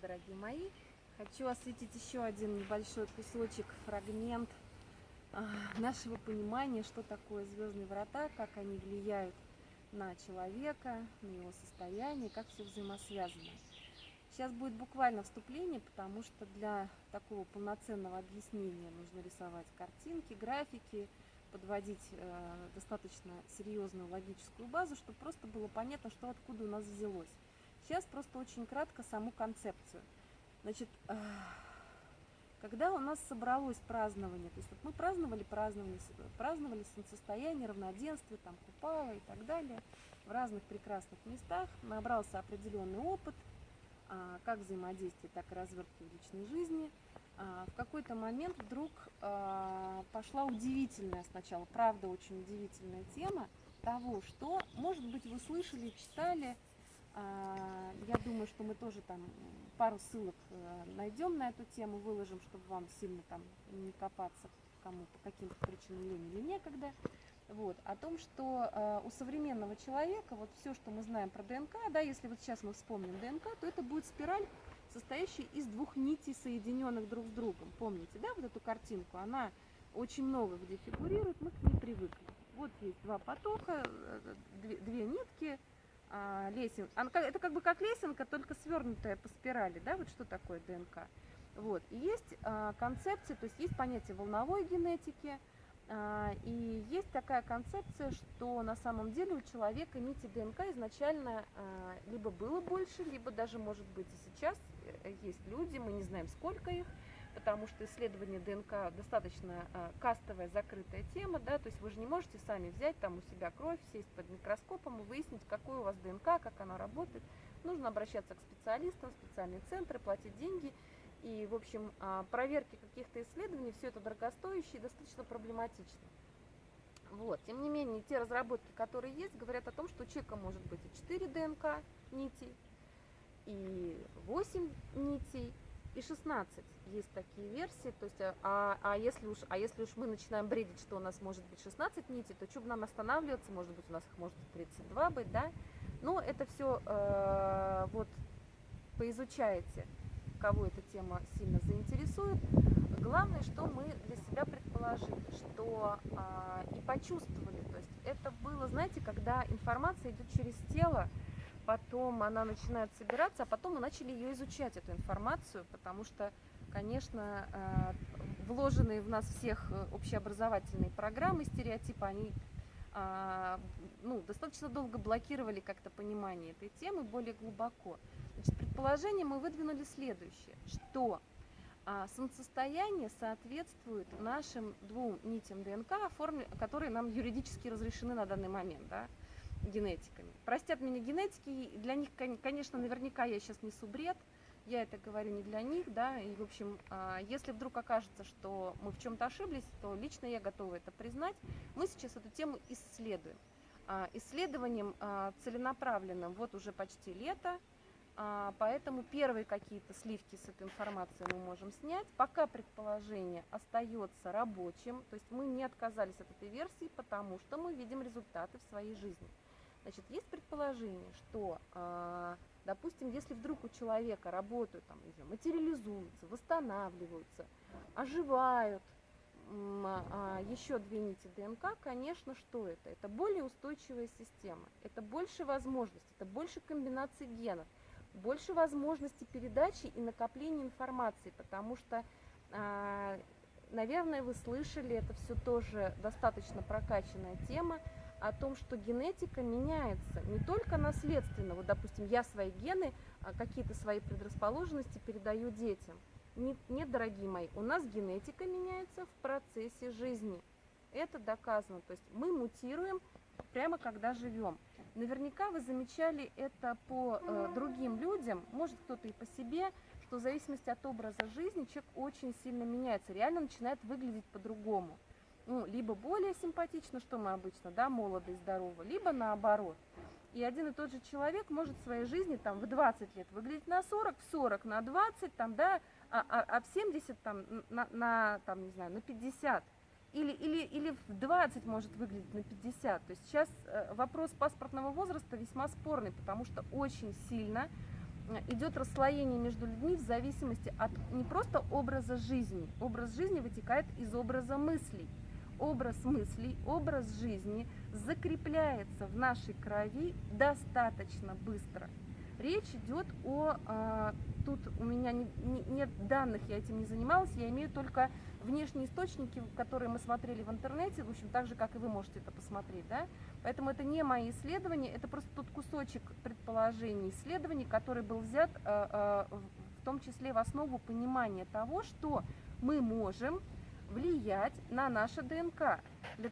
дорогие мои! Хочу осветить еще один небольшой кусочек, фрагмент а, нашего понимания, что такое звездные врата, как они влияют на человека, на его состояние, как все взаимосвязано. Сейчас будет буквально вступление, потому что для такого полноценного объяснения нужно рисовать картинки, графики, подводить э, достаточно серьезную логическую базу, чтобы просто было понятно, что откуда у нас взялось. Сейчас просто очень кратко саму концепцию. Значит, когда у нас собралось празднование, то есть вот мы праздновали праздновали, праздновали солнцестояние, равноденствие, там купала и так далее, в разных прекрасных местах, набрался определенный опыт, а, как взаимодействие, так и развертки в личной жизни. А, в какой-то момент вдруг а, пошла удивительная сначала, правда очень удивительная тема того, что, может быть, вы слышали, читали, думаю, что мы тоже там пару ссылок э, найдем на эту тему, выложим, чтобы вам сильно там не копаться кому по каким-то причинам лень или некогда. Вот, о том, что э, у современного человека вот все, что мы знаем про ДНК, да, если вот сейчас мы вспомним ДНК, то это будет спираль, состоящая из двух нитей, соединенных друг с другом. Помните, да, вот эту картинку? Она очень много где фигурирует, мы к ней привыкли. Вот есть два потока, э, две, две нитки, а, лесен. Это как бы как лесенка, только свернутая по спирали, да, вот что такое ДНК. Вот. И есть а, концепция, то есть есть понятие волновой генетики, а, и есть такая концепция, что на самом деле у человека нити ДНК изначально а, либо было больше, либо даже может быть и сейчас э, есть люди, мы не знаем сколько их, потому что исследование ДНК достаточно э, кастовая, закрытая тема, да, то есть вы же не можете сами взять там у себя кровь, сесть под микроскопом и выяснить, какой у вас ДНК, как она работает. Нужно обращаться к специалистам, специальные центры, платить деньги. И, в общем, э, проверки каких-то исследований, все это дорогостоящее и достаточно проблематично. Вот. Тем не менее, те разработки, которые есть, говорят о том, что у человека может быть и 4 ДНК нитей, и 8 нитей, и 16 есть такие версии, то есть, а, а, если уж, а если уж мы начинаем бредить, что у нас может быть 16 нитей, то что бы нам останавливаться, может быть у нас их может 32 быть, да, но это все э, вот поизучаете, кого эта тема сильно заинтересует. Главное, что мы для себя предположили, что э, и почувствовали, то есть это было, знаете, когда информация идет через тело, потом она начинает собираться, а потом мы начали ее изучать, эту информацию, потому что, конечно, э, вложенные в нас всех э, общеобразовательные программы, стереотипы, они а, ну, достаточно долго блокировали как-то понимание этой темы более глубоко. Значит, предположение мы выдвинули следующее, что а, солнцестояние соответствует нашим двум нитям ДНК, которые нам юридически разрешены на данный момент. Да? Генетиками. Простят меня генетики, для них, конечно, наверняка я сейчас несу бред, я это говорю не для них, да, и, в общем, а, если вдруг окажется, что мы в чем-то ошиблись, то лично я готова это признать. Мы сейчас эту тему исследуем. А, исследованием а, целенаправленным вот уже почти лето, поэтому первые какие-то сливки с этой информацией мы можем снять. Пока предположение остается рабочим, то есть мы не отказались от этой версии, потому что мы видим результаты в своей жизни. Значит, есть предположение, что, а, допустим, если вдруг у человека работают, там, не материализуются, восстанавливаются, оживают а, еще две нити ДНК, конечно, что это? Это более устойчивая система, это больше возможностей, это больше комбинаций генов, больше возможностей передачи и накопления информации, потому что, а, наверное, вы слышали, это все тоже достаточно прокачанная тема, о том, что генетика меняется не только наследственно, вот, допустим, я свои гены, а, какие-то свои предрасположенности передаю детям. Нет, нет, дорогие мои, у нас генетика меняется в процессе жизни. Это доказано. То есть мы мутируем прямо когда живем. Наверняка вы замечали это по э, другим людям, может кто-то и по себе, что в зависимости от образа жизни человек очень сильно меняется, реально начинает выглядеть по-другому ну, либо более симпатично, что мы обычно, да, молодо и здорово, либо наоборот. И один и тот же человек может в своей жизни там в 20 лет выглядеть на 40, в 40 на 20, там, да, а, а, а в 70 там на, на, там, не знаю, на 50. Или, или, или в 20 может выглядеть на 50. То есть сейчас э, вопрос паспортного возраста весьма спорный, потому что очень сильно э, идет расслоение между людьми в зависимости от не просто образа жизни. Образ жизни вытекает из образа мыслей. Образ мыслей, образ жизни закрепляется в нашей крови достаточно быстро. Речь идет о, а, тут у меня не, не- нет данных, я этим не занималась, я имею только внешние источники, которые мы смотрели в интернете, в общем, так же, как и вы можете это посмотреть, да, поэтому это не мои исследования, это просто тот кусочек предположений исследований, который был взят а, а, в том числе в основу понимания того, что мы можем влиять на наше ДНК.